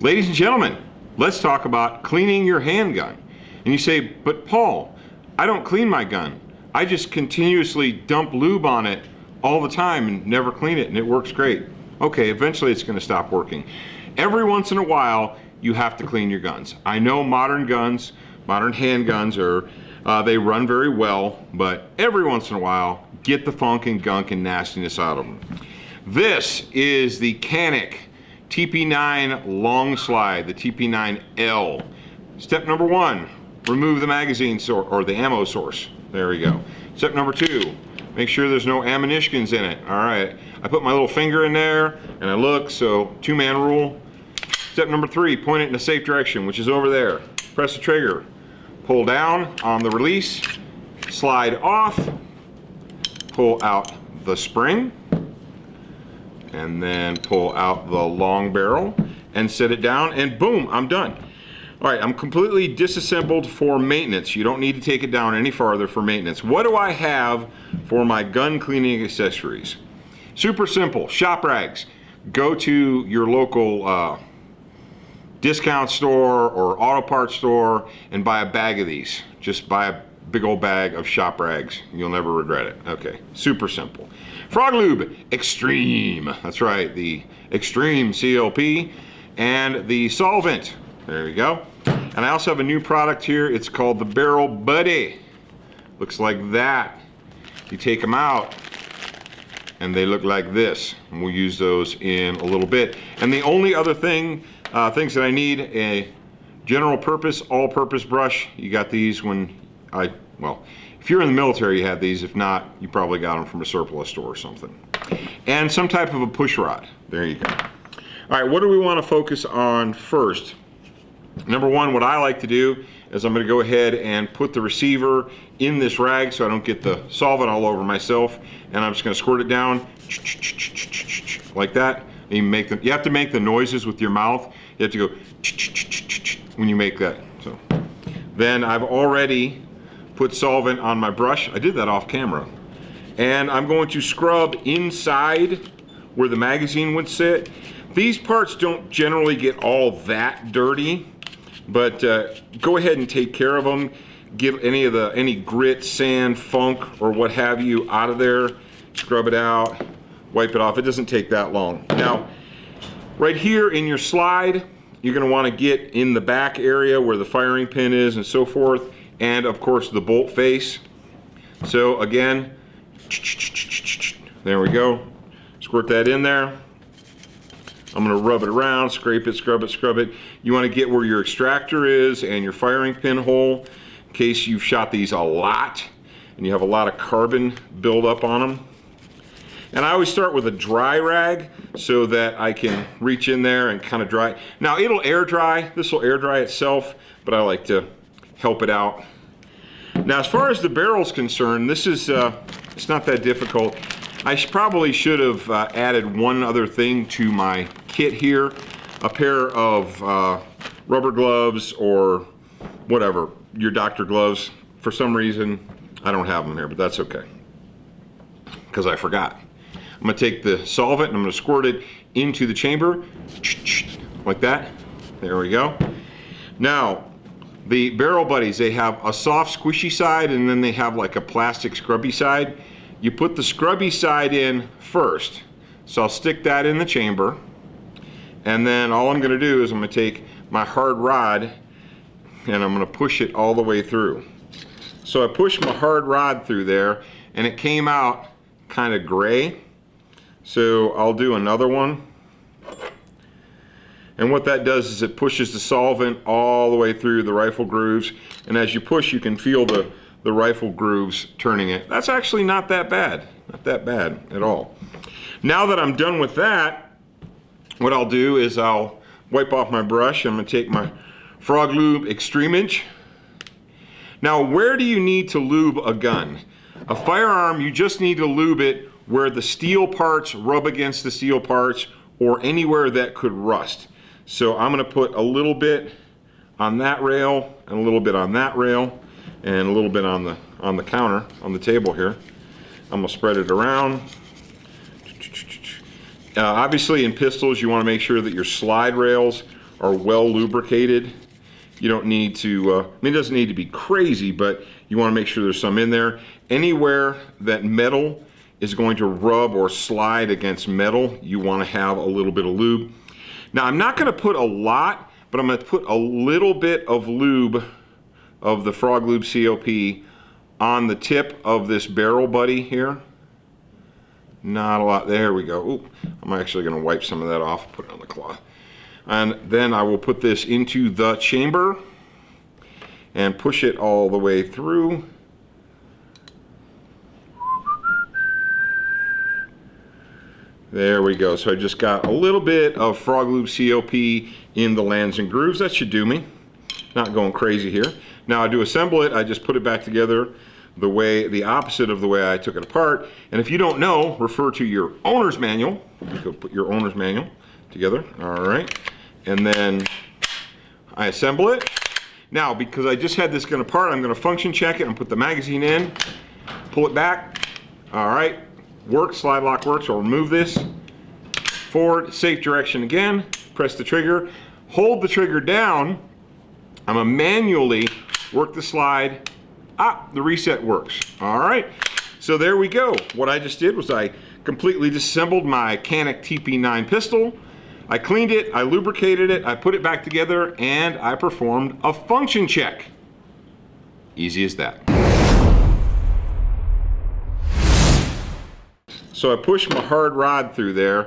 Ladies and gentlemen, let's talk about cleaning your handgun. And you say, but Paul, I don't clean my gun. I just continuously dump lube on it all the time and never clean it and it works great. Okay, eventually it's gonna stop working. Every once in a while, you have to clean your guns. I know modern guns, modern handguns are, uh, they run very well, but every once in a while, get the funk and gunk and nastiness out of them. This is the Canik TP9 long slide, the TP9L. Step number one, remove the magazine source or the ammo source. There we go. Step number two, make sure there's no ammunitions in it. All right, I put my little finger in there and I look, so two man rule. Step number three, point it in a safe direction, which is over there. Press the trigger, pull down on the release, slide off, pull out the spring, and then pull out the long barrel and set it down and boom, I'm done. All right, I'm completely disassembled for maintenance. You don't need to take it down any farther for maintenance. What do I have for my gun cleaning accessories? Super simple, shop rags. Go to your local uh, discount store or auto parts store and buy a bag of these. Just buy a big old bag of shop rags. You'll never regret it. Okay, super simple. Frog Lube Extreme. That's right, the Extreme CLP and the solvent. There you go. And I also have a new product here. It's called the Barrel Buddy. Looks like that. You take them out and they look like this. And we'll use those in a little bit. And the only other thing, uh, things that I need, a general purpose, all-purpose brush. You got these when I, well, if you're in the military, you have these. If not, you probably got them from a surplus store or something. And some type of a push rod. There you go. All right, what do we want to focus on first? Number one, what I like to do is I'm going to go ahead and put the receiver in this rag so I don't get the solvent all over myself. And I'm just going to squirt it down like that. You, make the, you have to make the noises with your mouth. You have to go when you make that. So Then I've already put solvent on my brush. I did that off camera. And I'm going to scrub inside where the magazine would sit. These parts don't generally get all that dirty, but uh, go ahead and take care of them. Get any of the any grit, sand, funk, or what have you out of there. Scrub it out, wipe it off. It doesn't take that long. Now, right here in your slide, you're gonna wanna get in the back area where the firing pin is and so forth and of course the bolt face. So again, there we go. Squirt that in there. I'm gonna rub it around, scrape it, scrub it, scrub it. You wanna get where your extractor is and your firing pin hole in case you've shot these a lot and you have a lot of carbon buildup on them. And I always start with a dry rag so that I can reach in there and kind of dry. Now it'll air dry, this will air dry itself, but I like to help it out. Now, as far as the barrel's concerned, this is, uh, it's not that difficult. I probably should have uh, added one other thing to my kit here, a pair of uh, rubber gloves or whatever, your doctor gloves. For some reason, I don't have them here, but that's okay, because I forgot. I'm gonna take the solvent and I'm gonna squirt it into the chamber, like that. There we go. Now, the Barrel Buddies, they have a soft squishy side and then they have like a plastic scrubby side. You put the scrubby side in first. So I'll stick that in the chamber. And then all I'm gonna do is I'm gonna take my hard rod and I'm gonna push it all the way through. So I pushed my hard rod through there and it came out kind of gray. So I'll do another one. And what that does is it pushes the solvent all the way through the rifle grooves. And as you push, you can feel the, the rifle grooves turning it. That's actually not that bad. Not that bad at all. Now that I'm done with that, what I'll do is I'll wipe off my brush. I'm gonna take my Frog Lube Extreme Inch. Now, where do you need to lube a gun? A firearm, you just need to lube it where the steel parts rub against the steel parts or anywhere that could rust. So I'm gonna put a little bit on that rail and a little bit on that rail and a little bit on the on the counter on the table here. I'm gonna spread it around. Uh, obviously in pistols you want to make sure that your slide rails are well lubricated. You don't need to, uh, I mean, it doesn't need to be crazy, but you want to make sure there's some in there. Anywhere that metal is going to rub or slide against metal, you want to have a little bit of lube. Now, I'm not going to put a lot, but I'm going to put a little bit of lube of the Frog Lube CLP on the tip of this barrel buddy here. Not a lot. There we go. Ooh, I'm actually going to wipe some of that off, put it on the cloth. And then I will put this into the chamber and push it all the way through. There we go. So I just got a little bit of Frog Lube CLP in the lands and grooves. That should do me. Not going crazy here. Now I do assemble it. I just put it back together the way, the opposite of the way I took it apart. And if you don't know, refer to your owner's manual. You go put your owner's manual together. All right. And then I assemble it. Now, because I just had this gun apart, I'm going to function check it and put the magazine in, pull it back. All right, works, slide lock works. I'll remove this. Forward, safe direction again, press the trigger, hold the trigger down. I'm to manually work the slide. Ah, the reset works. All right, so there we go. What I just did was I completely disassembled my Canik TP9 pistol. I cleaned it, I lubricated it, I put it back together, and I performed a function check. Easy as that. So I pushed my hard rod through there.